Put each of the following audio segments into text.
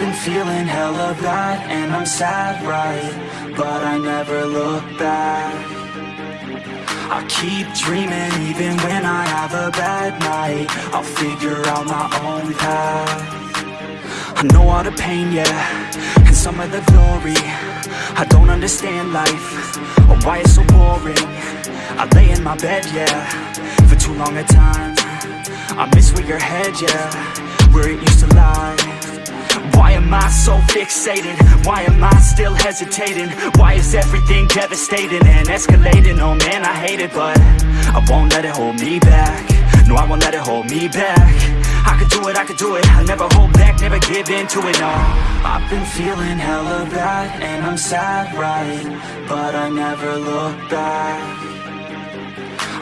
been feeling hella bad and I'm sad, right? But I never look back. I keep dreaming even when I have a bad night. I'll figure out my own path. I know all the pain, yeah, and some of the glory. I don't understand life, or why it's so boring. I lay in my bed, yeah, for too long a time. I miss where your head, yeah, where it used to lie am I so fixated? Why am I still hesitating? Why is everything devastating and escalating? Oh man, I hate it, but I won't let it hold me back No, I won't let it hold me back I could do it, I could do it I'll never hold back, never give in to it, no I've been feeling hella bad and I'm sad, right? But I never look back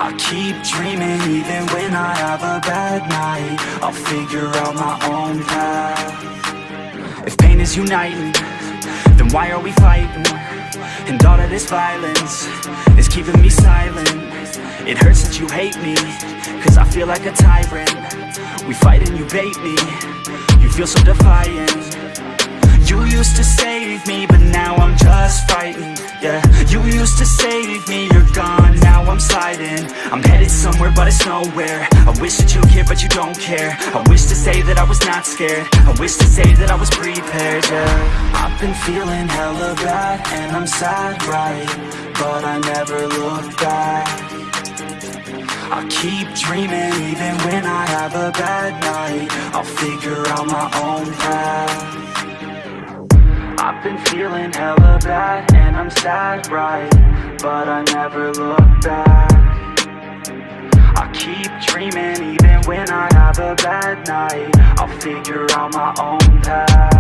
I keep dreaming even when I have a bad night I'll figure out my own path if pain is uniting, then why are we fighting? And all of this violence is keeping me silent. It hurts that you hate me, cause I feel like a tyrant. We fight and you bait me, you feel so defiant. You used to save me, but now I'm headed somewhere, but it's nowhere. I wish that you cared, but you don't care. I wish to say that I was not scared. I wish to say that I was prepared, yeah. I've been feeling hella bad, and I'm sad, right? But I never look back. I keep dreaming even when I have a bad night. I'll figure out my own path. I've been feeling hella bad and I'm sad, right? But I never look back I keep dreaming even when I have a bad night. I'll figure out my own path